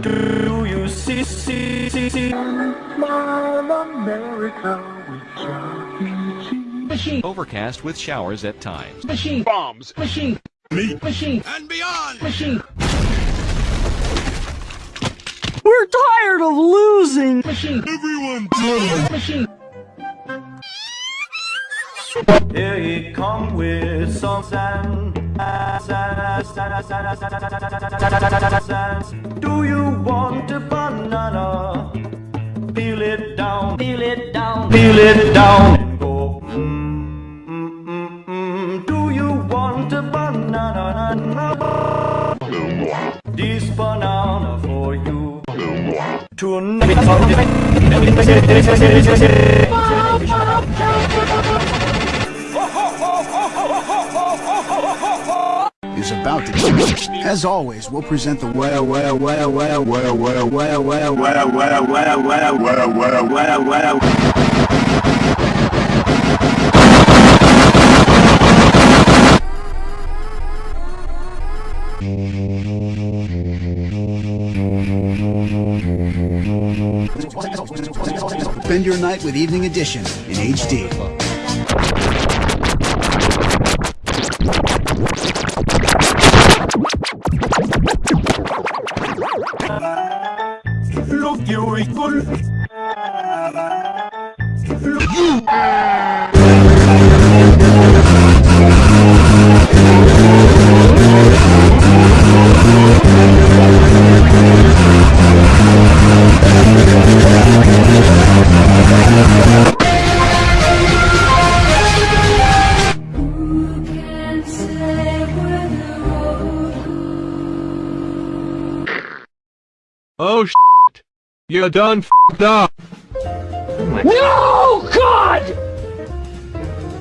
Do you see, see, see, see? Smile America with Chuck. Machine. Overcast with showers at times. Machine. Bombs. Machine. Meat. Machine. And beyond. Machine. We're tired of losing! Machine. Everyone Machine. Here he come with some sand. Do you want a banana? Peel it down, peel it down, peel it down, and go. Mm, mm, mm, mm. Do you want a banana? This banana for you. About to As always, we'll present the well, well, well, well, well, well, well, well, well, well, well, well, well, well, well, well. Spend your night with Evening Edition in HD. Oh shit. You done f***ed up. No! God!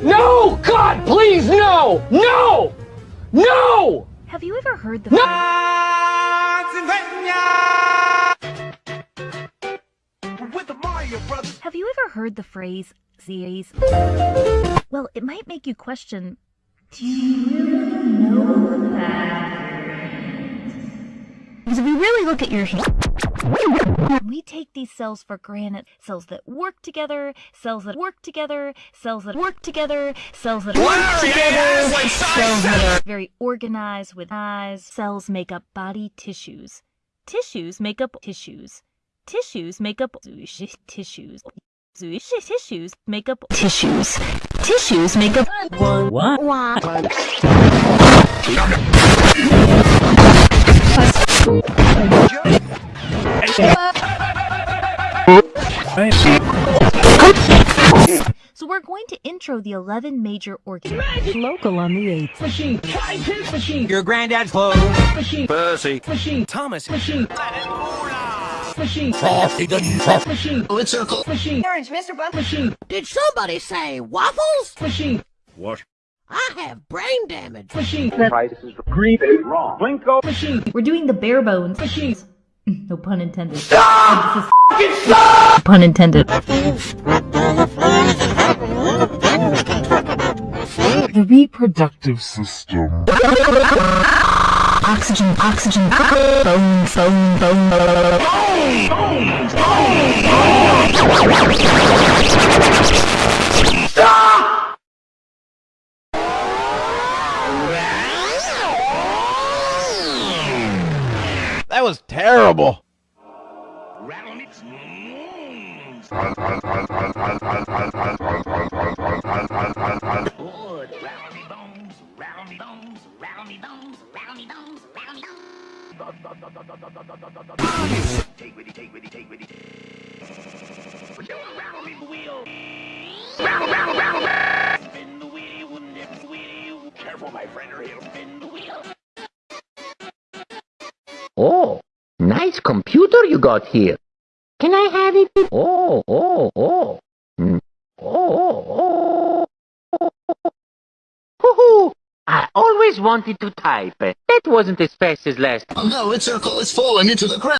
No! God, please, no! No! No! Have you ever heard the Have you ever heard the phrase series? Well, it might make you question Do you really know that? Because if you really look at your hand, we take these cells for granted. Cells that work together, cells that work together, cells that work together, cells that work together, cells that are very organized with eyes. Cells make up body tissues. Tissues make up tissues. Tissues make up tissues. Tissues make up tissues. Tissues make up one. What? So we're going to intro the 11 major organs. Local on the 8th. Machine. Scientist. Machine. Your granddad's clothes. Machine. Percy. Machine. Thomas. Machine. Machine. Machine. Oh, Let's circle. Machine. Orange, Mr. Bump. Machine. Did somebody say waffles? Machine. What? I have brain damage. Machine. Winko. Machine. We're doing the bare bones. Machines. No pun intended. Stop! Pun intended. The reproductive system. Oxygen, oxygen, bone, bone, bone, bone. That was terrible. Careful, my friend, or he'll spin the wheel. Oh nice computer you got here. Can I have it? Oh, oh, oh. Mm. Oh, oh, oh. Hoo-hoo. I always wanted to type. That wasn't as fast as last. Oh no, it's circle, it's fallen into the ground.